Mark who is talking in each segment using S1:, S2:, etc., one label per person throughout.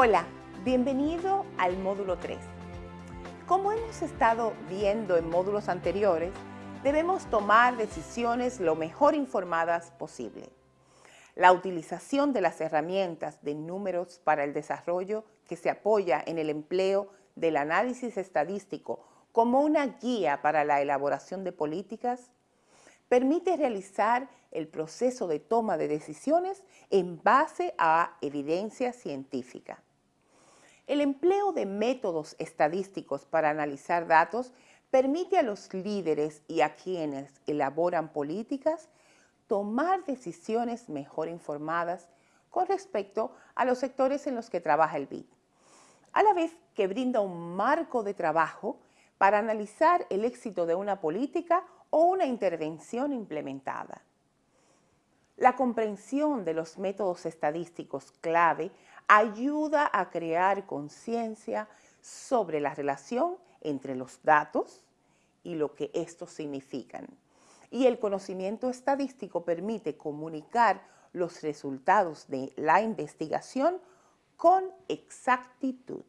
S1: Hola, bienvenido al módulo 3. Como hemos estado viendo en módulos anteriores, debemos tomar decisiones lo mejor informadas posible. La utilización de las herramientas de números para el desarrollo que se apoya en el empleo del análisis estadístico como una guía para la elaboración de políticas permite realizar el proceso de toma de decisiones en base a evidencia científica. El empleo de métodos estadísticos para analizar datos permite a los líderes y a quienes elaboran políticas tomar decisiones mejor informadas con respecto a los sectores en los que trabaja el BID, a la vez que brinda un marco de trabajo para analizar el éxito de una política o una intervención implementada. La comprensión de los métodos estadísticos clave ayuda a crear conciencia sobre la relación entre los datos y lo que estos significan. Y el conocimiento estadístico permite comunicar los resultados de la investigación con exactitud.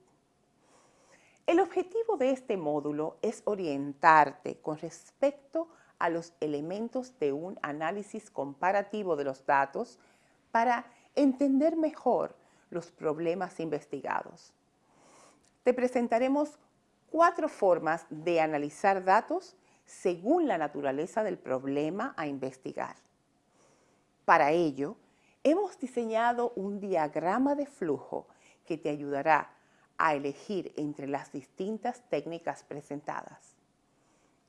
S1: El objetivo de este módulo es orientarte con respecto a los elementos de un análisis comparativo de los datos para entender mejor los problemas investigados. Te presentaremos cuatro formas de analizar datos según la naturaleza del problema a investigar. Para ello, hemos diseñado un diagrama de flujo que te ayudará a elegir entre las distintas técnicas presentadas.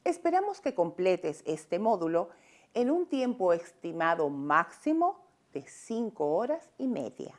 S1: Esperamos que completes este módulo en un tiempo estimado máximo de 5 horas y media.